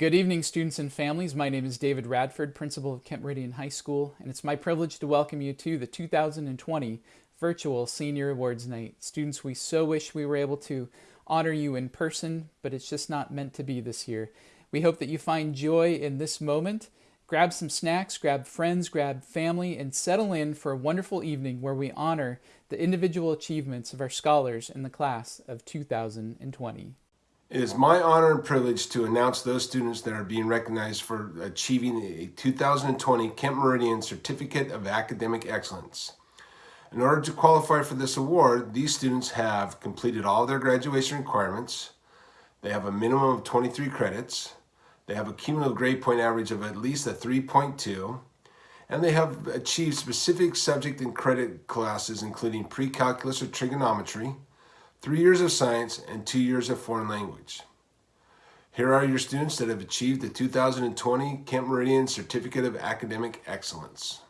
Good evening, students and families. My name is David Radford, principal of Kent Meridian High School, and it's my privilege to welcome you to the 2020 Virtual Senior Awards Night. Students, we so wish we were able to honor you in person, but it's just not meant to be this year. We hope that you find joy in this moment. Grab some snacks, grab friends, grab family, and settle in for a wonderful evening where we honor the individual achievements of our scholars in the class of 2020. It is my honor and privilege to announce those students that are being recognized for achieving a 2020 Kent Meridian Certificate of Academic Excellence. In order to qualify for this award, these students have completed all their graduation requirements, they have a minimum of 23 credits, they have a cumulative grade point average of at least a 3.2, and they have achieved specific subject and credit classes including pre-calculus or trigonometry, three years of science, and two years of foreign language. Here are your students that have achieved the 2020 Kent Meridian Certificate of Academic Excellence.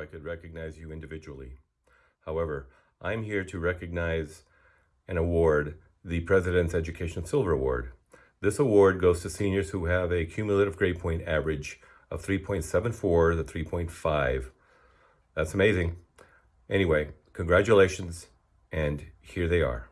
I could recognize you individually. However, I'm here to recognize an award, the President's Education Silver Award. This award goes to seniors who have a cumulative grade point average of 3.74 to 3.5. That's amazing. Anyway, congratulations, and here they are.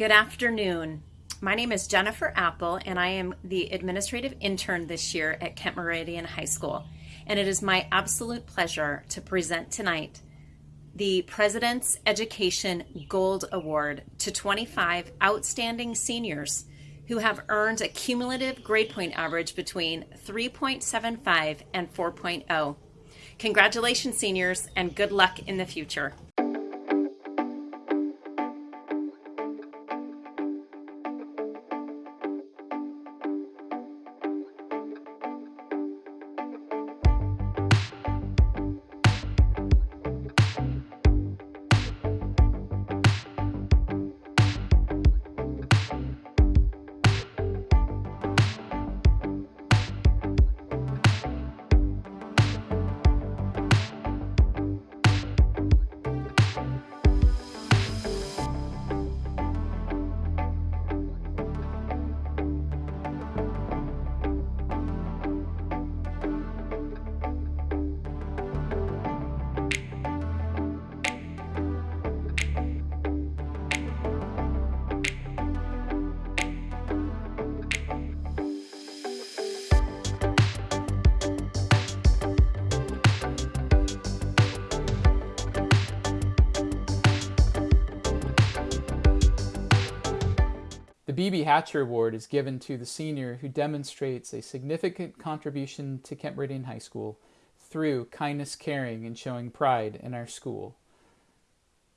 Good afternoon. My name is Jennifer Apple, and I am the administrative intern this year at Kent Meridian High School. And it is my absolute pleasure to present tonight the President's Education Gold Award to 25 outstanding seniors who have earned a cumulative grade point average between 3.75 and 4.0. Congratulations, seniors, and good luck in the future. The BB Hatcher Award is given to the senior who demonstrates a significant contribution to Kent Meridian High School through kindness, caring, and showing pride in our school.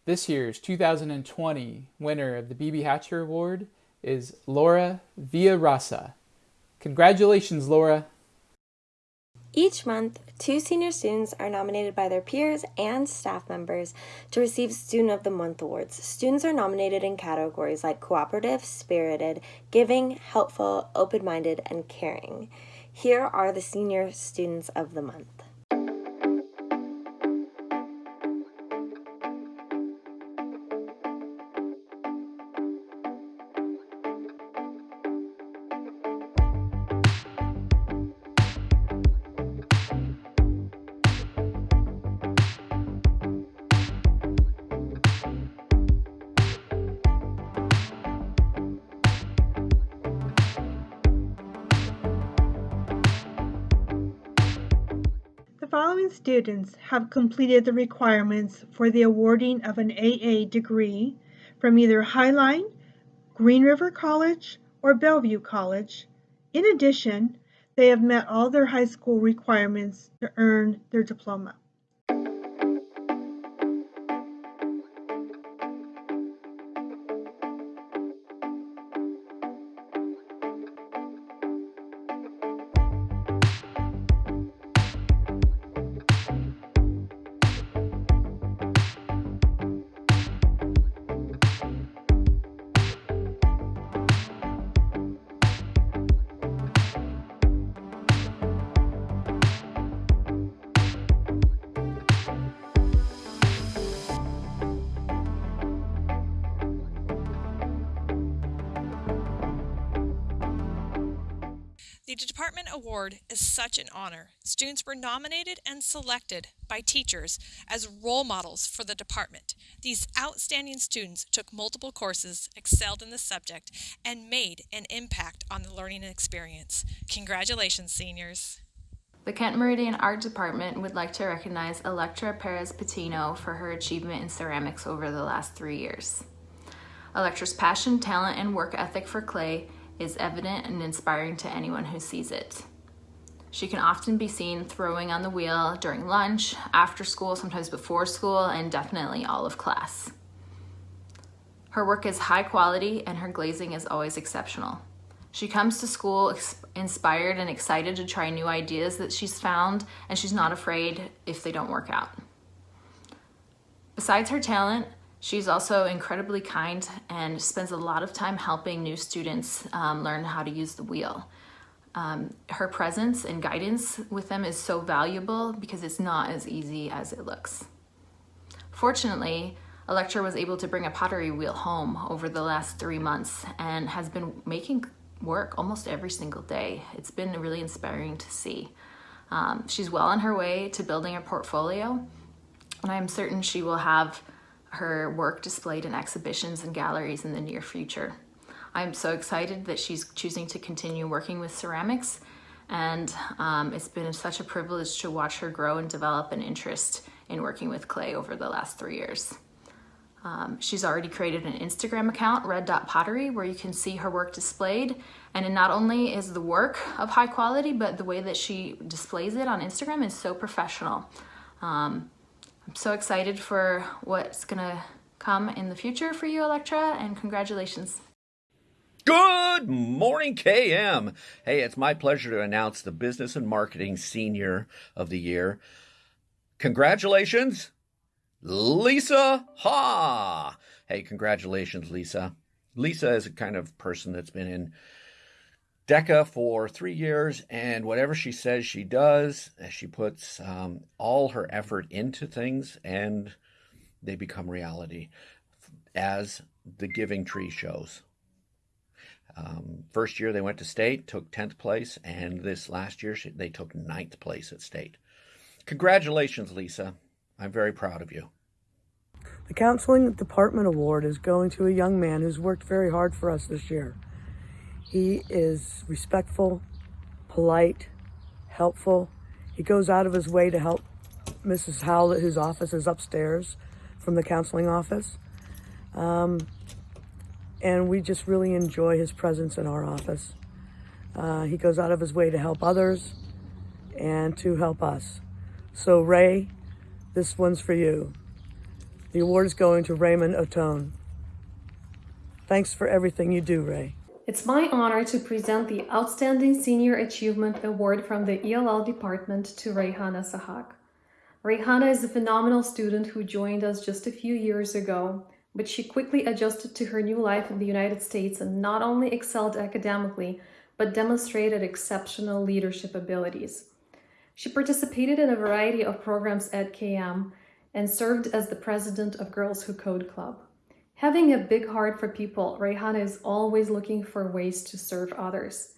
This year's 2020 winner of the BB Hatcher Award is Laura Villarasa. Congratulations, Laura! Each month, two senior students are nominated by their peers and staff members to receive Student of the Month awards. Students are nominated in categories like cooperative, spirited, giving, helpful, open minded, and caring. Here are the senior students of the month. Students have completed the requirements for the awarding of an AA degree from either Highline, Green River College, or Bellevue College. In addition, they have met all their high school requirements to earn their diploma. Award is such an honor. Students were nominated and selected by teachers as role models for the department. These outstanding students took multiple courses, excelled in the subject, and made an impact on the learning experience. Congratulations, seniors. The Kent Meridian Art Department would like to recognize Electra Perez Patino for her achievement in ceramics over the last three years. Electra's passion, talent, and work ethic for clay is evident and inspiring to anyone who sees it. She can often be seen throwing on the wheel during lunch, after school, sometimes before school, and definitely all of class. Her work is high quality and her glazing is always exceptional. She comes to school inspired and excited to try new ideas that she's found, and she's not afraid if they don't work out. Besides her talent, She's also incredibly kind and spends a lot of time helping new students um, learn how to use the wheel. Um, her presence and guidance with them is so valuable because it's not as easy as it looks. Fortunately, Electra was able to bring a pottery wheel home over the last three months and has been making work almost every single day. It's been really inspiring to see. Um, she's well on her way to building a portfolio and I'm certain she will have her work displayed in exhibitions and galleries in the near future. I'm so excited that she's choosing to continue working with ceramics and um, it's been such a privilege to watch her grow and develop an interest in working with clay over the last three years. Um, she's already created an Instagram account, Red Dot Pottery, where you can see her work displayed. And not only is the work of high quality, but the way that she displays it on Instagram is so professional. Um, I'm so excited for what's gonna come in the future for you, Electra, and congratulations. Good morning, KM. Hey, it's my pleasure to announce the Business and Marketing Senior of the Year. Congratulations, Lisa Ha. Hey, congratulations, Lisa. Lisa is a kind of person that's been in DECA for three years, and whatever she says she does, she puts um, all her effort into things, and they become reality, as the Giving Tree shows. Um, first year they went to state, took 10th place, and this last year they took ninth place at state. Congratulations, Lisa. I'm very proud of you. The Counseling Department Award is going to a young man who's worked very hard for us this year. He is respectful, polite, helpful. He goes out of his way to help Mrs. Howlett, whose office is upstairs from the counseling office. Um, and we just really enjoy his presence in our office. Uh, he goes out of his way to help others and to help us. So, Ray, this one's for you. The award is going to Raymond Otone. Thanks for everything you do, Ray. It's my honor to present the Outstanding Senior Achievement Award from the ELL department to Rayhana Sahak. Rayhana is a phenomenal student who joined us just a few years ago but she quickly adjusted to her new life in the United States and not only excelled academically, but demonstrated exceptional leadership abilities. She participated in a variety of programs at KM and served as the president of Girls Who Code Club. Having a big heart for people, Rayhana is always looking for ways to serve others.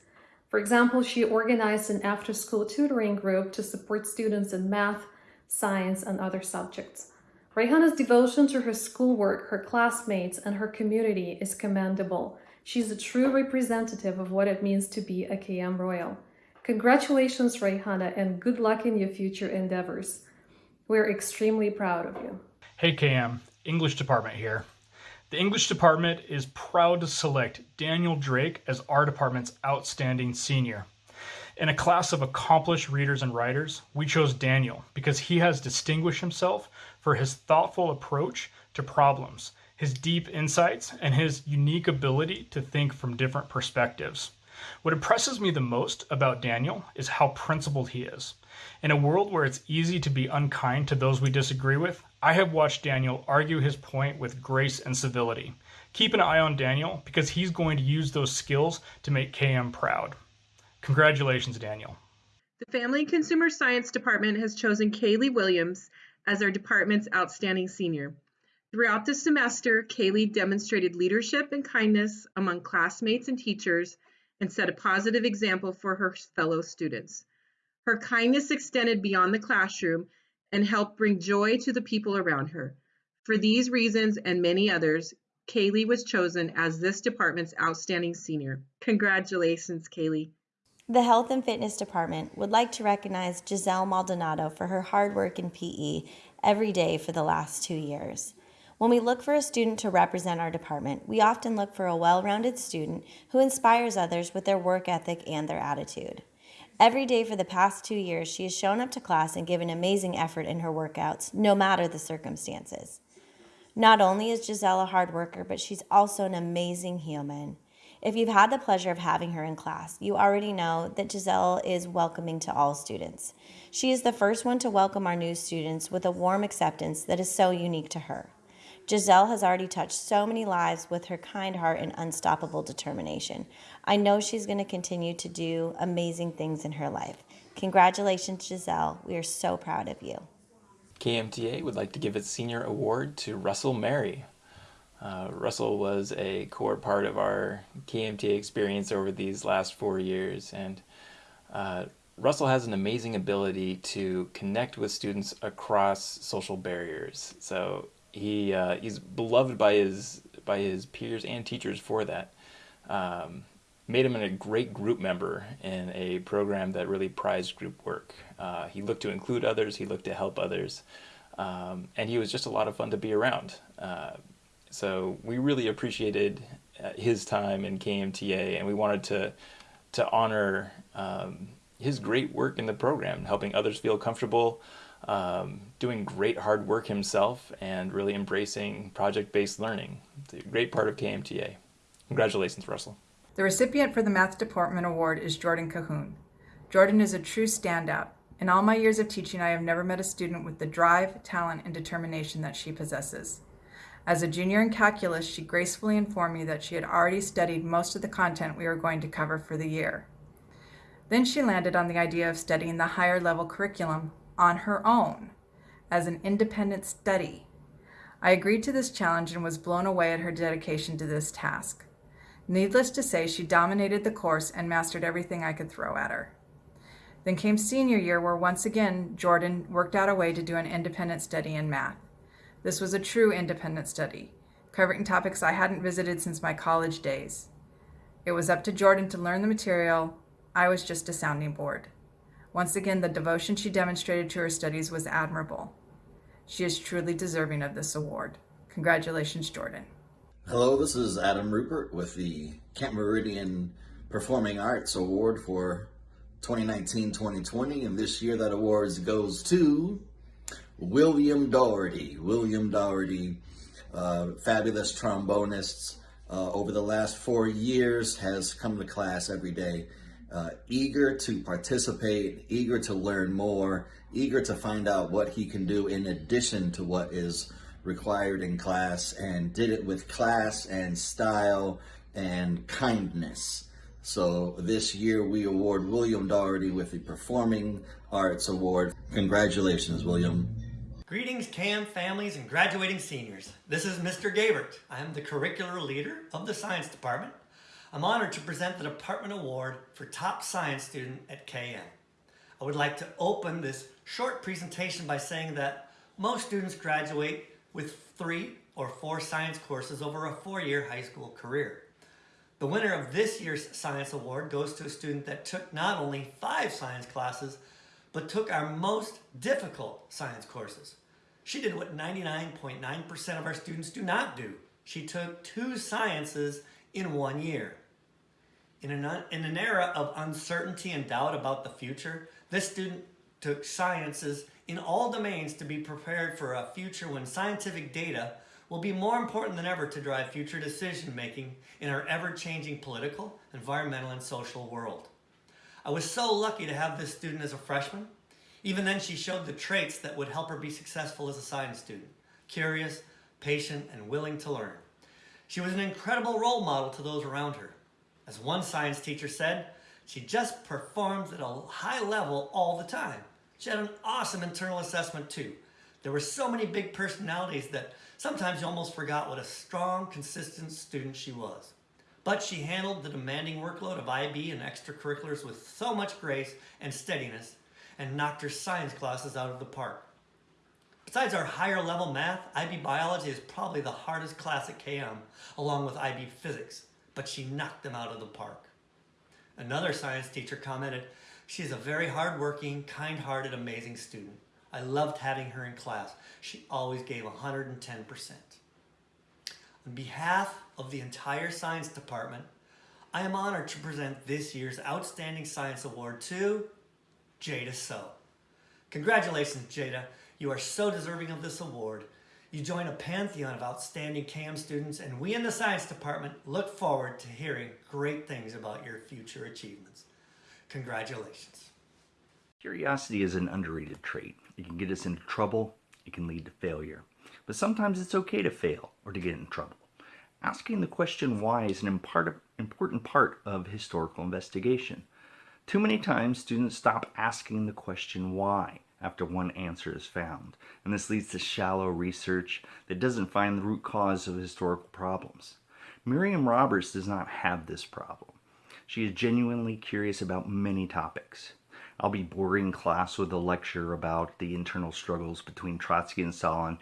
For example, she organized an after-school tutoring group to support students in math, science, and other subjects. Rayhana's devotion to her schoolwork, her classmates, and her community is commendable. She's a true representative of what it means to be a KM Royal. Congratulations, Rayhana, and good luck in your future endeavors. We're extremely proud of you. Hey, KM, English department here. The English department is proud to select Daniel Drake as our department's outstanding senior. In a class of accomplished readers and writers, we chose Daniel because he has distinguished himself for his thoughtful approach to problems, his deep insights, and his unique ability to think from different perspectives. What impresses me the most about Daniel is how principled he is. In a world where it's easy to be unkind to those we disagree with, I have watched Daniel argue his point with grace and civility. Keep an eye on Daniel because he's going to use those skills to make KM proud. Congratulations, Daniel. The Family and Consumer Science Department has chosen Kaylee Williams as our department's outstanding senior. Throughout the semester, Kaylee demonstrated leadership and kindness among classmates and teachers and set a positive example for her fellow students. Her kindness extended beyond the classroom and helped bring joy to the people around her. For these reasons and many others, Kaylee was chosen as this department's outstanding senior. Congratulations, Kaylee. The Health and Fitness Department would like to recognize Giselle Maldonado for her hard work in PE every day for the last two years. When we look for a student to represent our department, we often look for a well rounded student who inspires others with their work ethic and their attitude. Every day for the past two years, she has shown up to class and given amazing effort in her workouts, no matter the circumstances. Not only is Giselle a hard worker, but she's also an amazing human. If you've had the pleasure of having her in class, you already know that Giselle is welcoming to all students. She is the first one to welcome our new students with a warm acceptance that is so unique to her. Giselle has already touched so many lives with her kind heart and unstoppable determination. I know she's going to continue to do amazing things in her life. Congratulations, Giselle. We are so proud of you. KMTA would like to give its senior award to Russell Mary. Uh, Russell was a core part of our KMT experience over these last four years, and uh, Russell has an amazing ability to connect with students across social barriers. So he uh, he's beloved by his by his peers and teachers for that. Um, made him a great group member in a program that really prized group work. Uh, he looked to include others. He looked to help others, um, and he was just a lot of fun to be around. Uh, so we really appreciated uh, his time in KMTA, and we wanted to to honor um, his great work in the program, helping others feel comfortable, um, doing great hard work himself, and really embracing project-based learning. It's a great part of KMTA. Congratulations, Russell. The recipient for the Math Department Award is Jordan Cahoon. Jordan is a true standout. In all my years of teaching, I have never met a student with the drive, talent, and determination that she possesses. As a junior in calculus, she gracefully informed me that she had already studied most of the content we were going to cover for the year. Then she landed on the idea of studying the higher level curriculum on her own as an independent study. I agreed to this challenge and was blown away at her dedication to this task. Needless to say, she dominated the course and mastered everything I could throw at her. Then came senior year, where once again Jordan worked out a way to do an independent study in math. This was a true independent study, covering topics I hadn't visited since my college days. It was up to Jordan to learn the material, I was just a sounding board. Once again, the devotion she demonstrated to her studies was admirable. She is truly deserving of this award. Congratulations, Jordan. Hello, this is Adam Rupert with the Kent Meridian Performing Arts Award for 2019-2020, and this year that award goes to William Doherty. William Doherty, uh, fabulous trombonist, uh, over the last four years has come to class every day, uh, eager to participate, eager to learn more, eager to find out what he can do in addition to what is required in class, and did it with class and style and kindness. So this year we award William Doherty with the Performing Arts Award. Congratulations, William. Greetings, KM families and graduating seniors. This is Mr. Gabert. I am the curricular leader of the science department. I'm honored to present the department award for top science student at KM. I would like to open this short presentation by saying that most students graduate with three or four science courses over a four-year high school career. The winner of this year's science award goes to a student that took not only five science classes, but took our most difficult science courses. She did what 99.9% .9 of our students do not do. She took two sciences in one year. In an, in an era of uncertainty and doubt about the future, this student took sciences in all domains to be prepared for a future when scientific data will be more important than ever to drive future decision making in our ever-changing political, environmental, and social world. I was so lucky to have this student as a freshman. Even then, she showed the traits that would help her be successful as a science student. Curious, patient, and willing to learn. She was an incredible role model to those around her. As one science teacher said, she just performs at a high level all the time. She had an awesome internal assessment too. There were so many big personalities that sometimes you almost forgot what a strong, consistent student she was. But she handled the demanding workload of IB and extracurriculars with so much grace and steadiness and knocked her science classes out of the park. Besides our higher level math, IB biology is probably the hardest class at KM, along with IB physics, but she knocked them out of the park. Another science teacher commented, she's a very hardworking, kind-hearted, amazing student. I loved having her in class. She always gave 110%. On behalf of the entire science department, I am honored to present this year's Outstanding Science Award to Jada So. Congratulations, Jada. You are so deserving of this award. You join a pantheon of outstanding KM students, and we in the science department look forward to hearing great things about your future achievements. Congratulations. Curiosity is an underrated trait. It can get us into trouble, it can lead to failure. But sometimes it's okay to fail or to get in trouble. Asking the question why is an important part of historical investigation. Too many times students stop asking the question why after one answer is found, and this leads to shallow research that doesn't find the root cause of historical problems. Miriam Roberts does not have this problem. She is genuinely curious about many topics. I'll be boring class with a lecture about the internal struggles between Trotsky and Stalin,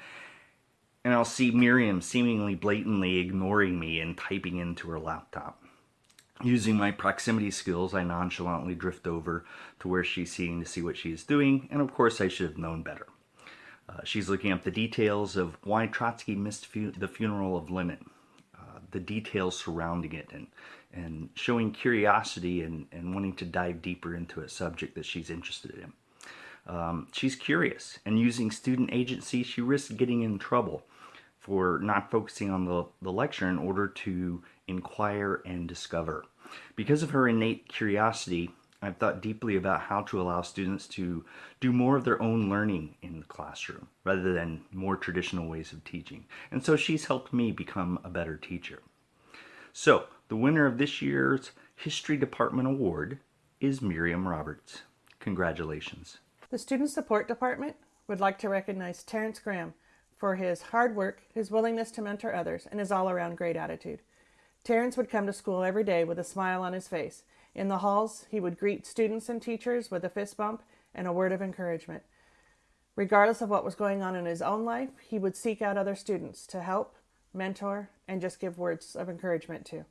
and I'll see Miriam seemingly blatantly ignoring me and typing into her laptop. Using my proximity skills, I nonchalantly drift over to where she's seeing to see what she is doing, and of course I should have known better. Uh, she's looking up the details of why Trotsky missed fu the funeral of Lenin, uh, the details surrounding it, and, and showing curiosity and, and wanting to dive deeper into a subject that she's interested in. Um, she's curious, and using student agency, she risks getting in trouble for not focusing on the, the lecture in order to inquire and discover. Because of her innate curiosity, I've thought deeply about how to allow students to do more of their own learning in the classroom rather than more traditional ways of teaching. And so she's helped me become a better teacher. So the winner of this year's History Department Award is Miriam Roberts. Congratulations. The Student Support Department would like to recognize Terrence Graham for his hard work, his willingness to mentor others, and his all-around great attitude. Terrence would come to school every day with a smile on his face in the halls, he would greet students and teachers with a fist bump and a word of encouragement. Regardless of what was going on in his own life, he would seek out other students to help, mentor, and just give words of encouragement to.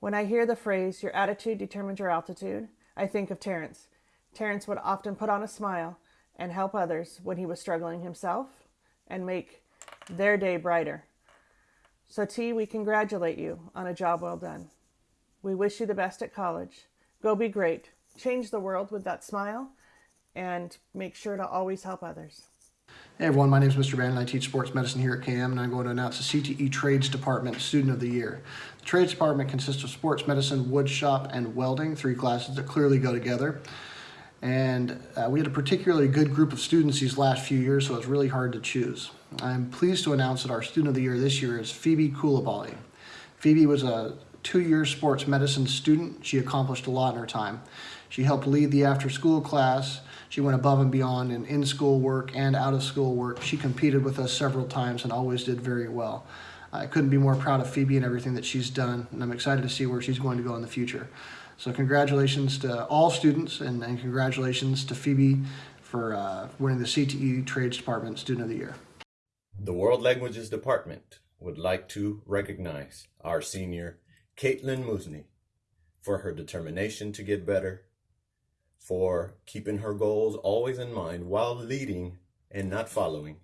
When I hear the phrase, your attitude determines your altitude, I think of Terrence. Terrence would often put on a smile and help others when he was struggling himself and make their day brighter. So T, we congratulate you on a job well done. We wish you the best at college. Go be great. Change the world with that smile and make sure to always help others. Hey everyone, my name is Mr. Bannon. I teach sports medicine here at KM and I'm going to announce the CTE Trades Department Student of the Year. The Trades Department consists of sports medicine, wood shop, and welding, three classes that clearly go together. And uh, we had a particularly good group of students these last few years, so it's really hard to choose. I'm pleased to announce that our Student of the Year this year is Phoebe Koulibaly. Phoebe was a two-year sports medicine student. She accomplished a lot in her time. She helped lead the after-school class. She went above and beyond in in-school work and out-of-school work. She competed with us several times and always did very well. I couldn't be more proud of Phoebe and everything that she's done, and I'm excited to see where she's going to go in the future. So congratulations to all students, and, and congratulations to Phoebe for uh, winning the CTE Trades Department Student of the Year. The World Languages Department would like to recognize our senior Caitlin Musney for her determination to get better, for keeping her goals always in mind while leading and not following,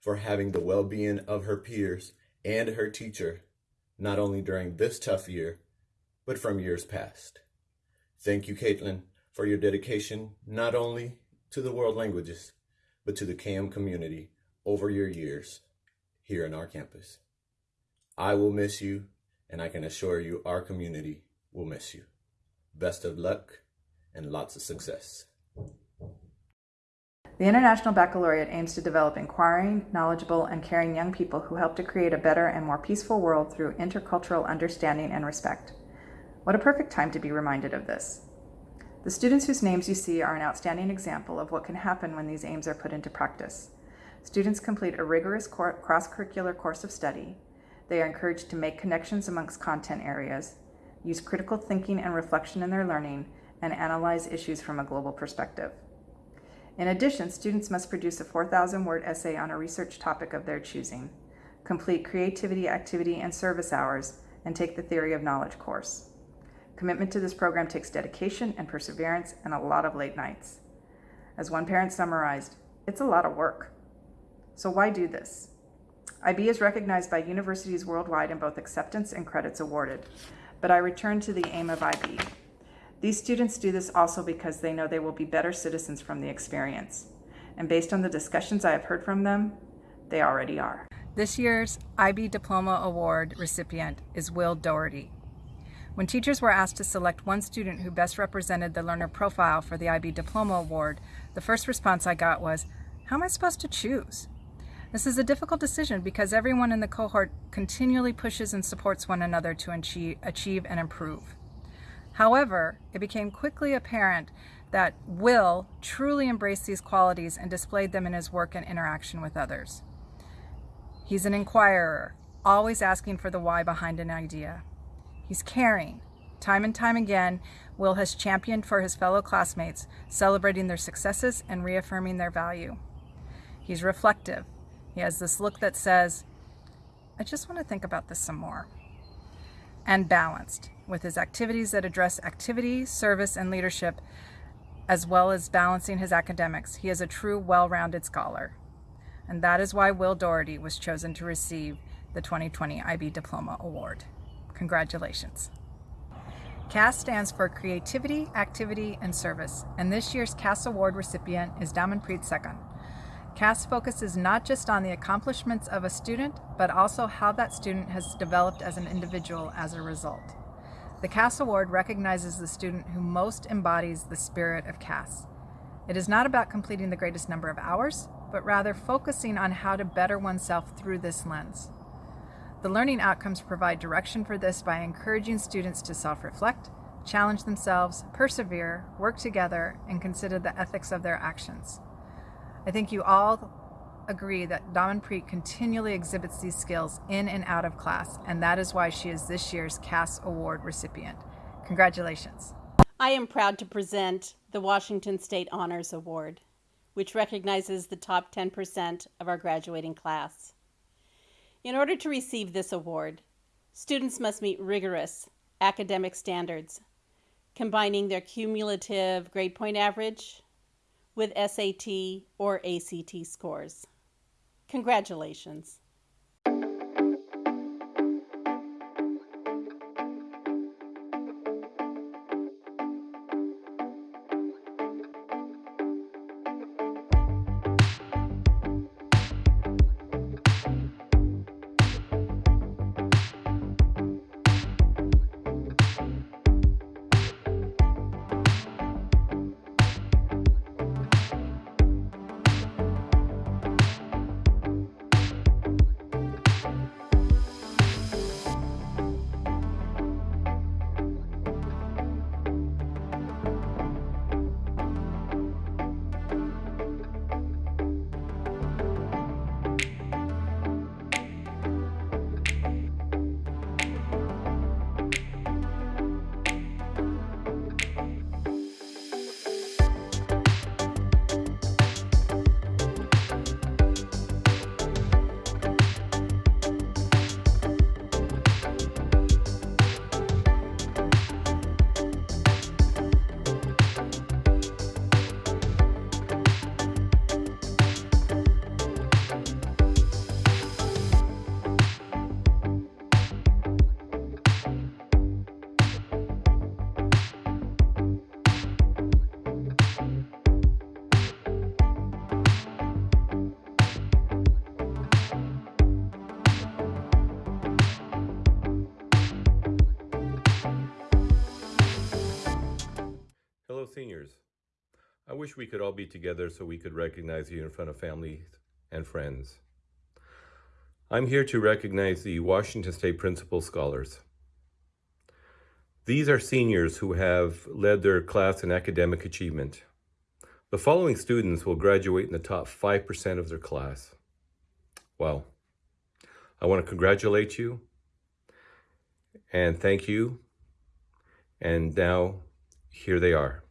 for having the well-being of her peers and her teacher, not only during this tough year, but from years past. Thank you, Caitlin, for your dedication not only to the world languages, but to the KM community over your years here in our campus. I will miss you and I can assure you our community will miss you. Best of luck and lots of success. The International Baccalaureate aims to develop inquiring, knowledgeable, and caring young people who help to create a better and more peaceful world through intercultural understanding and respect. What a perfect time to be reminded of this. The students whose names you see are an outstanding example of what can happen when these aims are put into practice. Students complete a rigorous cross-curricular course of study, they are encouraged to make connections amongst content areas, use critical thinking and reflection in their learning, and analyze issues from a global perspective. In addition, students must produce a 4,000 word essay on a research topic of their choosing, complete creativity, activity, and service hours, and take the Theory of Knowledge course. Commitment to this program takes dedication and perseverance and a lot of late nights. As one parent summarized, it's a lot of work. So why do this? IB is recognized by universities worldwide in both acceptance and credits awarded. But I return to the aim of IB. These students do this also because they know they will be better citizens from the experience. And based on the discussions I have heard from them, they already are. This year's IB Diploma Award recipient is Will Doherty. When teachers were asked to select one student who best represented the learner profile for the IB Diploma Award, the first response I got was, how am I supposed to choose? This is a difficult decision because everyone in the cohort continually pushes and supports one another to achieve and improve. However, it became quickly apparent that Will truly embraced these qualities and displayed them in his work and interaction with others. He's an inquirer, always asking for the why behind an idea. He's caring. Time and time again, Will has championed for his fellow classmates, celebrating their successes and reaffirming their value. He's reflective, He has this look that says, I just want to think about this some more. And balanced, with his activities that address activity, service, and leadership, as well as balancing his academics. He is a true, well rounded scholar. And that is why Will Doherty was chosen to receive the 2020 IB Diploma Award. Congratulations. CAS stands for Creativity, Activity, and Service, and this year's CAS Award recipient is Damanpreet Sekhon. CAS focuses not just on the accomplishments of a student, but also how that student has developed as an individual as a result. The CAS Award recognizes the student who most embodies the spirit of CAS. It is not about completing the greatest number of hours, but rather focusing on how to better oneself through this lens. The learning outcomes provide direction for this by encouraging students to self reflect, challenge themselves, persevere, work together, and consider the ethics of their actions. I think you all agree that Damanpreet continually exhibits these skills in and out of class, and that is why she is this year's CAS Award recipient. Congratulations. I am proud to present the Washington State Honors Award, which recognizes the top 10% of our graduating class. In order to receive this award, students must meet rigorous academic standards, combining their cumulative grade point average with SAT or ACT scores. Congratulations. Wish we could all be together so we could recognize you in front of family and friends. I'm here to recognize the Washington State Principal Scholars. These are seniors who have led their class in academic achievement. The following students will graduate in the top 5% of their class. Wow. I want to congratulate you and thank you. And now, here they are.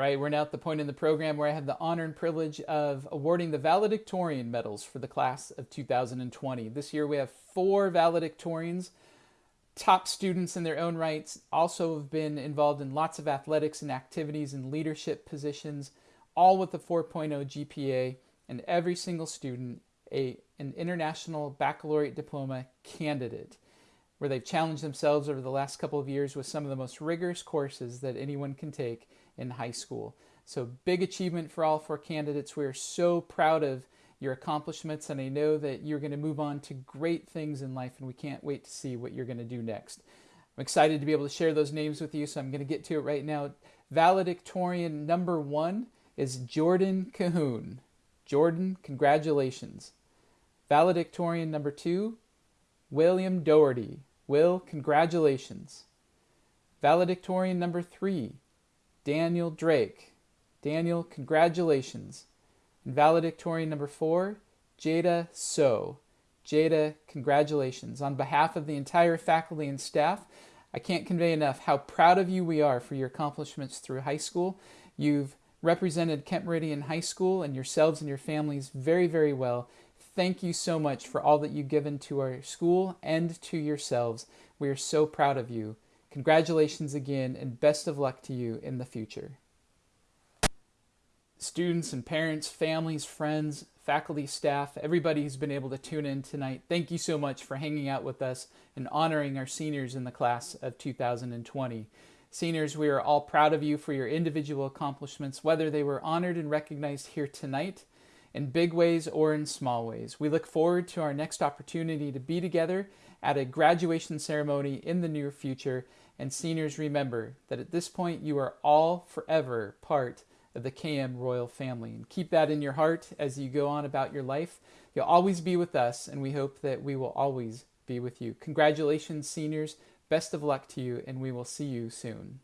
Right, we're now at the point in the program where I have the honor and privilege of awarding the valedictorian medals for the class of 2020. This year we have four valedictorians, top students in their own rights, also have been involved in lots of athletics and activities and leadership positions, all with oh a 4.0 GPA, and every single student a, an international baccalaureate diploma candidate. where they've challenged themselves over the last couple of years with some of the most rigorous courses that anyone can take in high school. So, big achievement for all four candidates. We are so proud of your accomplishments, and I know that you're going to move on to great things in life, and we can't wait to see what you're going to do next. I'm excited to be able to share those names with you, so I'm going to get to it right now. Valedictorian number one is Jordan Cahoon. Jordan, congratulations. Valedictorian number two, William Doherty. Will, congratulations. Valedictorian number three, Daniel Drake. Daniel, congratulations. And valedictorian number four, Jada So. Jada, congratulations. On behalf of the entire faculty and staff, I can't convey enough how proud of you we are for your accomplishments through high school. You've represented Kent Meridian High School and yourselves and your families very, very well. Thank you so much for all that you've given to our school and to yourselves. We are so proud of you. Congratulations again, and best of luck to you in the future. Students and parents, families, friends, faculty, staff, everybody who's been able to tune in tonight, thank you so much for hanging out with us and honoring our seniors in the class of 2020. Seniors, we are all proud of you for your individual accomplishments, whether they were honored and recognized here tonight in big ways or in small ways. We look forward to our next opportunity to be together at a graduation ceremony in the near future. And seniors, remember that at this point you are all forever part of the KM royal family. And keep that in your heart as you go on about your life. You'll always be with us, and we hope that we will always be with you. Congratulations, seniors. Best of luck to you, and we will see you soon.